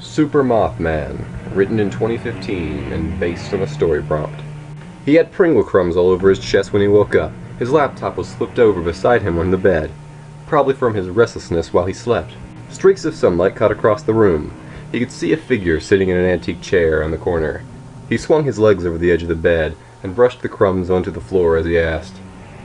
Super Mothman, written in 2015 and based on a story prompt. He had Pringle crumbs all over his chest when he woke up. His laptop was flipped over beside him on the bed, probably from his restlessness while he slept. Streaks of sunlight cut across the room. He could see a figure sitting in an antique chair on the corner. He swung his legs over the edge of the bed and brushed the crumbs onto the floor as he asked,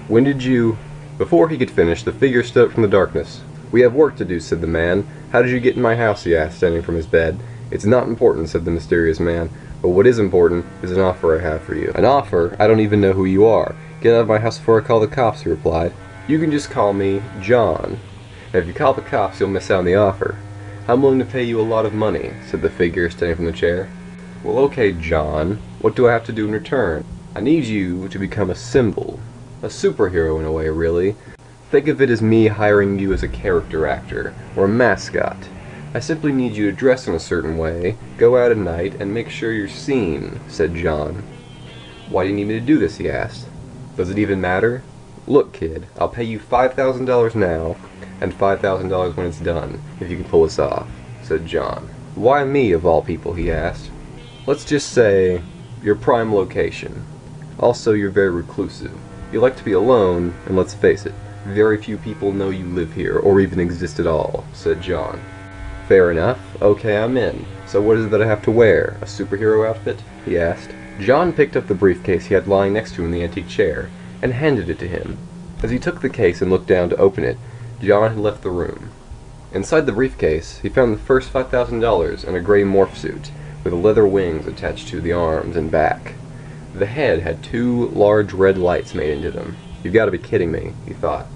When did you... Before he could finish, the figure stood up from the darkness. We have work to do, said the man. How did you get in my house, he asked, standing from his bed. It's not important, said the mysterious man. But what is important is an offer I have for you. An offer? I don't even know who you are. Get out of my house before I call the cops, he replied. You can just call me John. And if you call the cops, you'll miss out on the offer. I'm willing to pay you a lot of money, said the figure standing from the chair. Well, okay, John. What do I have to do in return? I need you to become a symbol. A superhero in a way, really. Think of it as me hiring you as a character actor, or a mascot. I simply need you to dress in a certain way, go out at night, and make sure you're seen, said John. Why do you need me to do this, he asked. Does it even matter? Look, kid, I'll pay you $5,000 now, and $5,000 when it's done, if you can pull this off, said John. Why me, of all people, he asked. Let's just say, your prime location. Also, you're very reclusive. You like to be alone, and let's face it, very few people know you live here, or even exist at all, said John. Fair enough. Okay, I'm in. So what is it that I have to wear? A superhero outfit? he asked. John picked up the briefcase he had lying next to him in the antique chair, and handed it to him. As he took the case and looked down to open it, John had left the room. Inside the briefcase, he found the first $5,000 in a gray morph suit, with leather wings attached to the arms and back. The head had two large red lights made into them. You've got to be kidding me, he thought.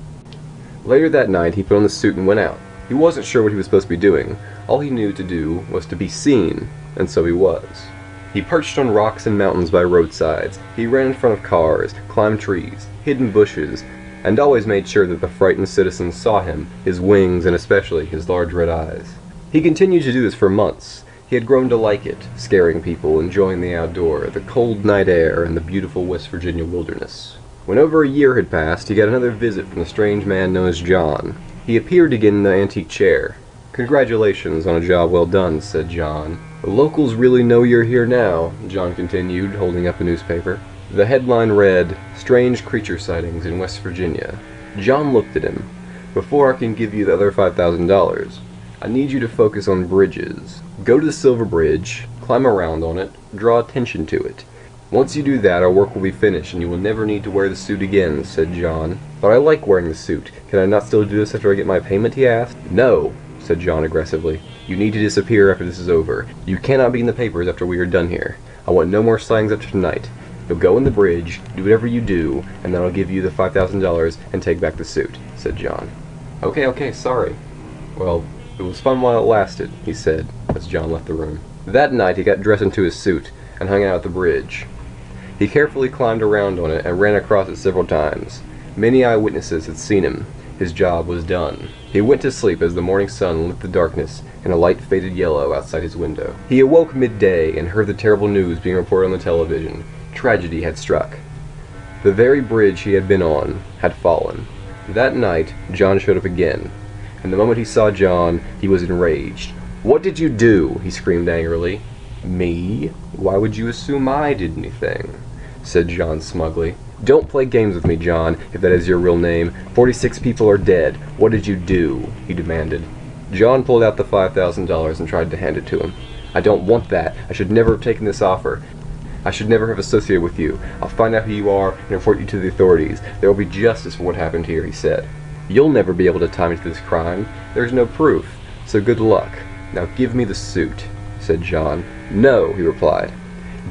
Later that night, he put on the suit and went out. He wasn't sure what he was supposed to be doing. All he knew to do was to be seen, and so he was. He perched on rocks and mountains by roadsides. He ran in front of cars, climbed trees, hid in bushes, and always made sure that the frightened citizens saw him, his wings, and especially his large red eyes. He continued to do this for months. He had grown to like it, scaring people, enjoying the outdoor, the cold night air, and the beautiful West Virginia wilderness. When over a year had passed, he got another visit from the strange man known as John. He appeared again in the antique chair. Congratulations on a job well done, said John. The locals really know you're here now, John continued, holding up a newspaper. The headline read, Strange Creature Sightings in West Virginia. John looked at him. Before I can give you the other $5,000, I need you to focus on bridges. Go to the Silver Bridge, climb around on it, draw attention to it. Once you do that, our work will be finished, and you will never need to wear the suit again, said John. But I like wearing the suit. Can I not still do this after I get my payment, he asked. No, said John aggressively. You need to disappear after this is over. You cannot be in the papers after we are done here. I want no more sightings after tonight. You'll go in the bridge, do whatever you do, and then I'll give you the $5,000 and take back the suit, said John. Okay, okay, sorry. Well, it was fun while it lasted, he said, as John left the room. That night he got dressed into his suit and hung out at the bridge. He carefully climbed around on it and ran across it several times. Many eyewitnesses had seen him. His job was done. He went to sleep as the morning sun lit the darkness in a light faded yellow outside his window. He awoke midday and heard the terrible news being reported on the television. Tragedy had struck. The very bridge he had been on had fallen. That night, John showed up again, and the moment he saw John, he was enraged. What did you do? he screamed angrily. Me? Why would you assume I did anything? Said John smugly. Don't play games with me, John, if that is your real name. Forty-six people are dead. What did you do? he demanded. John pulled out the $5,000 and tried to hand it to him. I don't want that. I should never have taken this offer. I should never have associated with you. I'll find out who you are and report you to the authorities. There will be justice for what happened here, he said. You'll never be able to tie me to this crime. There's no proof. So good luck. Now give me the suit, said John. No, he replied.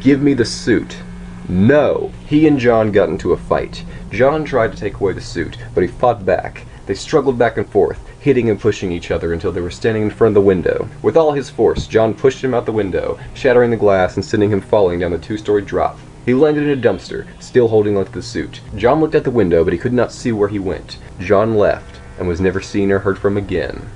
Give me the suit. No! He and John got into a fight. John tried to take away the suit, but he fought back. They struggled back and forth, hitting and pushing each other until they were standing in front of the window. With all his force, John pushed him out the window, shattering the glass and sending him falling down the two-story drop. He landed in a dumpster, still holding onto the suit. John looked at the window, but he could not see where he went. John left, and was never seen or heard from again.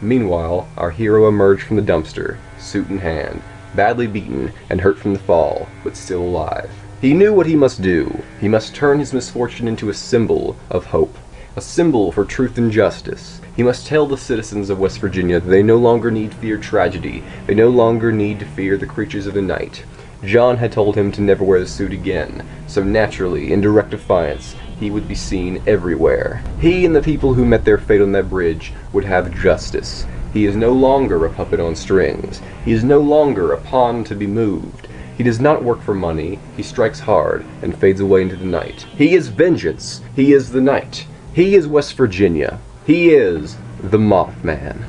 Meanwhile, our hero emerged from the dumpster, suit in hand, badly beaten and hurt from the fall, but still alive. He knew what he must do. He must turn his misfortune into a symbol of hope. A symbol for truth and justice. He must tell the citizens of West Virginia that they no longer need fear tragedy. They no longer need to fear the creatures of the night. John had told him to never wear the suit again, so naturally, in direct defiance, he would be seen everywhere. He and the people who met their fate on that bridge would have justice. He is no longer a puppet on strings. He is no longer a pawn to be moved. He does not work for money. He strikes hard and fades away into the night. He is vengeance. He is the night. He is West Virginia. He is the Mothman.